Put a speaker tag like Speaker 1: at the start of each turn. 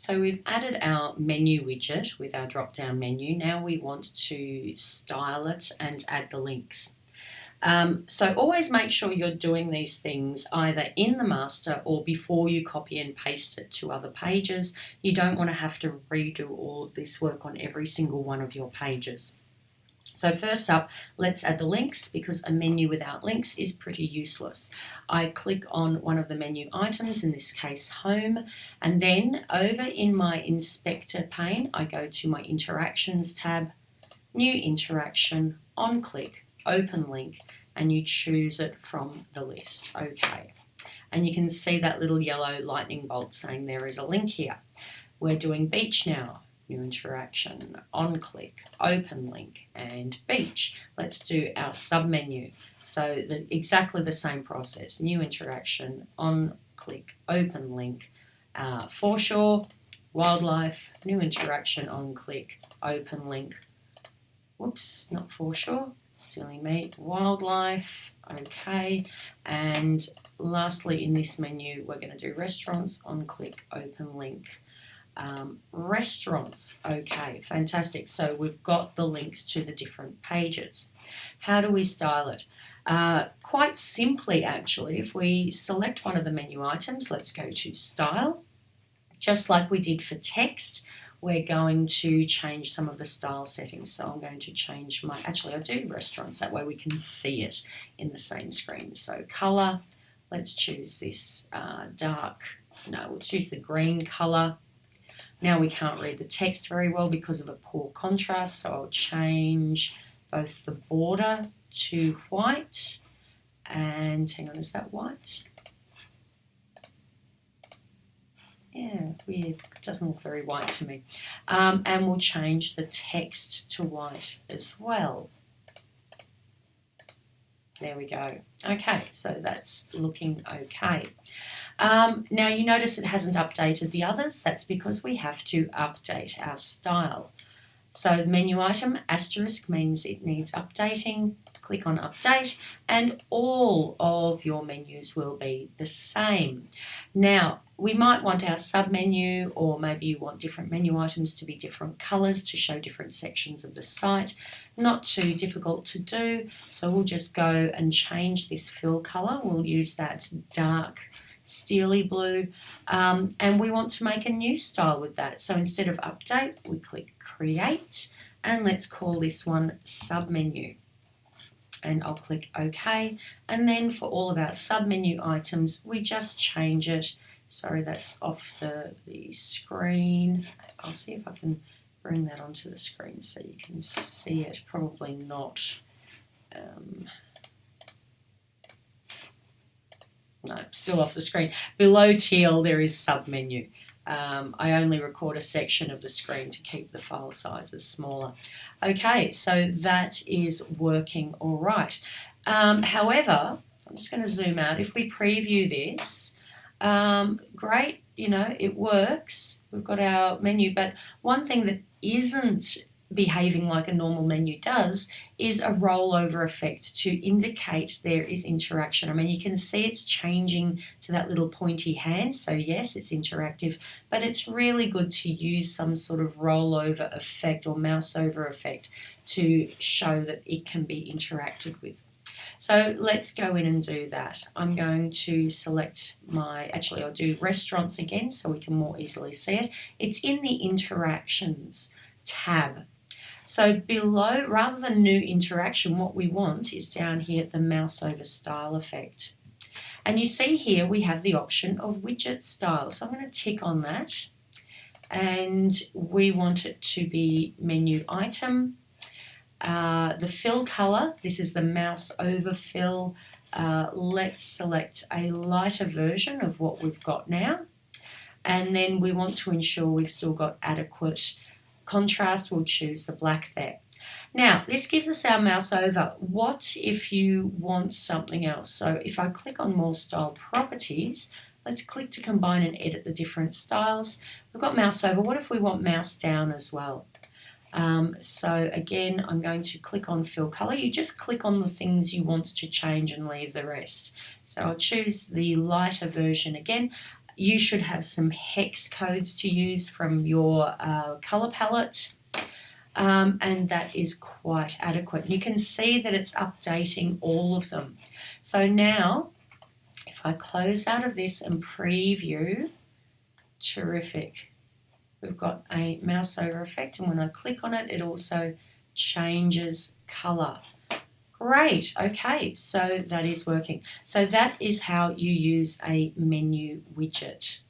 Speaker 1: So we've added our menu widget with our drop down menu. Now we want to style it and add the links. Um, so always make sure you're doing these things either in the master or before you copy and paste it to other pages. You don't want to have to redo all this work on every single one of your pages. So first up, let's add the links because a menu without links is pretty useless. I click on one of the menu items, in this case home, and then over in my inspector pane, I go to my interactions tab, new interaction, on click, open link, and you choose it from the list. Okay. And you can see that little yellow lightning bolt saying there is a link here. We're doing beach now new interaction, on click, open link, and beach. Let's do our submenu. So the, exactly the same process, new interaction, on click, open link, uh, foreshore, wildlife, new interaction, on click, open link, whoops, not foreshore, silly me, wildlife, okay, and lastly in this menu we're going to do restaurants, on click, open link, um, restaurants. Okay, fantastic. So we've got the links to the different pages. How do we style it? Uh, quite simply, actually, if we select one of the menu items, let's go to Style. Just like we did for text, we're going to change some of the style settings. So I'm going to change my, actually I do restaurants, that way we can see it in the same screen. So colour, let's choose this uh, dark, no, we'll choose the green colour. Now we can't read the text very well because of a poor contrast, so I'll change both the border to white and hang on, is that white? Yeah, weird. It doesn't look very white to me. Um, and we'll change the text to white as well. There we go. Okay, so that's looking okay. Um, now you notice it hasn't updated the others. That's because we have to update our style. So the menu item asterisk means it needs updating. Click on update and all of your menus will be the same. Now we might want our submenu or maybe you want different menu items to be different colours to show different sections of the site. Not too difficult to do so we'll just go and change this fill colour. We'll use that dark steely blue um, and we want to make a new style with that. So instead of update we click create and let's call this one submenu. And I'll click OK. And then for all of our submenu items we just change it. Sorry that's off the, the screen. I'll see if I can bring that onto the screen so you can see it. Probably not. Um, no, still off the screen. Below teal, there is submenu. Um, I only record a section of the screen to keep the file sizes smaller. Okay, so that is working all right. Um, however, I'm just going to zoom out. If we preview this, um, great, you know, it works. We've got our menu, but one thing that isn't behaving like a normal menu does is a rollover effect to indicate there is interaction. I mean, you can see it's changing to that little pointy hand. So yes, it's interactive, but it's really good to use some sort of rollover effect or mouse over effect to show that it can be interacted with. So let's go in and do that. I'm going to select my, actually I'll do restaurants again so we can more easily see it. It's in the interactions tab so below, rather than new interaction, what we want is down here the mouse over style effect. And you see here we have the option of widget style. So I'm going to tick on that and we want it to be menu item. Uh, the fill color, this is the mouse over fill. Uh, let's select a lighter version of what we've got now. And then we want to ensure we've still got adequate contrast, we'll choose the black there. Now, this gives us our mouse over. What if you want something else? So if I click on more style properties, let's click to combine and edit the different styles. We've got mouse over. What if we want mouse down as well? Um, so again, I'm going to click on fill color. You just click on the things you want to change and leave the rest. So I'll choose the lighter version again you should have some hex codes to use from your uh, color palette. Um, and that is quite adequate. You can see that it's updating all of them. So now, if I close out of this and preview, terrific. We've got a mouse over effect, and when I click on it, it also changes color. Great, okay, so that is working. So that is how you use a menu widget.